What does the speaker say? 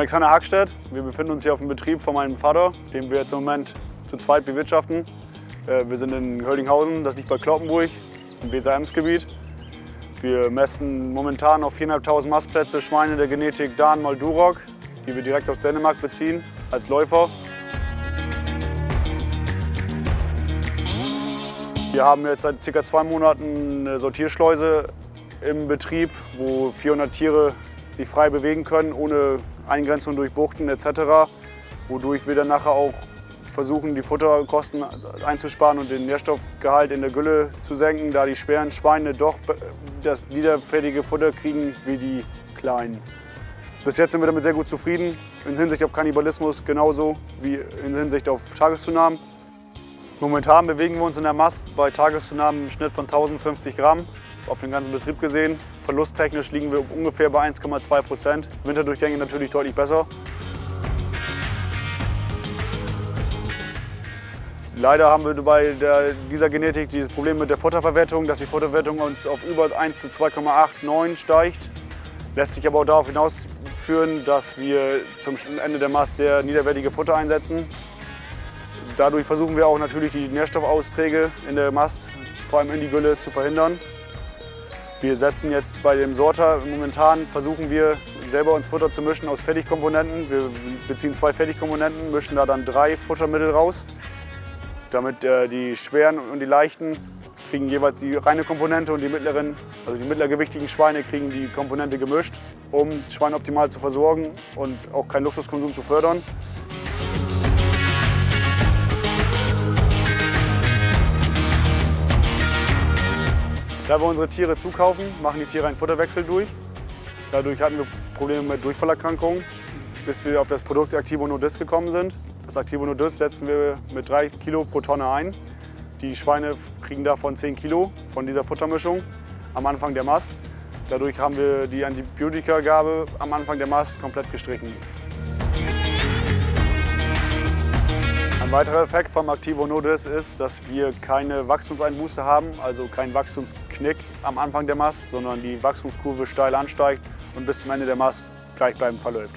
Alexander Hackstedt. Wir befinden uns hier auf dem Betrieb von meinem Vater, den wir jetzt im Moment zu zweit bewirtschaften. Äh, wir sind in Höldinghausen, das liegt bei Kloppenburg im Weser-Ems-Gebiet. Wir messen momentan auf 4.500 Mastplätze Schweine der Genetik Dan mal Duroc, die wir direkt aus Dänemark beziehen, als Läufer. Wir haben jetzt seit ca. zwei Monaten eine Sortierschleuse im Betrieb, wo 400 Tiere sich frei bewegen können, ohne Eingrenzung durch Buchten etc. Wodurch wir dann nachher auch versuchen, die Futterkosten einzusparen und den Nährstoffgehalt in der Gülle zu senken, da die schweren Schweine doch das niederfertige Futter kriegen wie die kleinen. Bis jetzt sind wir damit sehr gut zufrieden, in Hinsicht auf Kannibalismus genauso wie in Hinsicht auf Tageszunahmen. Momentan bewegen wir uns in der Mast bei Tageszunahmen im Schnitt von 1050 Gramm auf den ganzen Betrieb gesehen. Verlusttechnisch liegen wir ungefähr bei 1,2 Prozent. Winterdurchgänge natürlich deutlich besser. Leider haben wir bei der, dieser Genetik dieses Problem mit der Futterverwertung, dass die Futterverwertung uns auf über 1 zu 2,89 steigt. Lässt sich aber auch darauf hinausführen, dass wir zum Ende der Mast sehr niederwertige Futter einsetzen. Dadurch versuchen wir auch natürlich die Nährstoffausträge in der Mast, vor allem in die Gülle, zu verhindern. Wir setzen jetzt bei dem Sorter, momentan versuchen wir selber uns Futter zu mischen aus Fertigkomponenten. Wir beziehen zwei Fertigkomponenten, mischen da dann drei Futtermittel raus. Damit äh, die schweren und die leichten kriegen jeweils die reine Komponente und die mittleren, also die mittlergewichtigen Schweine kriegen die Komponente gemischt, um das Schwein optimal zu versorgen und auch keinen Luxuskonsum zu fördern. Da wir unsere Tiere zukaufen, machen die Tiere einen Futterwechsel durch. Dadurch hatten wir Probleme mit Durchfallerkrankungen, bis wir auf das Produkt Activo Nodis gekommen sind. Das Activo Nodis setzen wir mit 3 Kilo pro Tonne ein. Die Schweine kriegen davon 10 Kilo von dieser Futtermischung am Anfang der Mast. Dadurch haben wir die Antibiotikagabe am Anfang der Mast komplett gestrichen. Ein weiterer Effekt vom Activo Nodis ist, dass wir keine Wachstumseinbuße haben, also kein Wachstumsknick am Anfang der Mast, sondern die Wachstumskurve steil ansteigt und bis zum Ende der Mast gleichbleibend verläuft.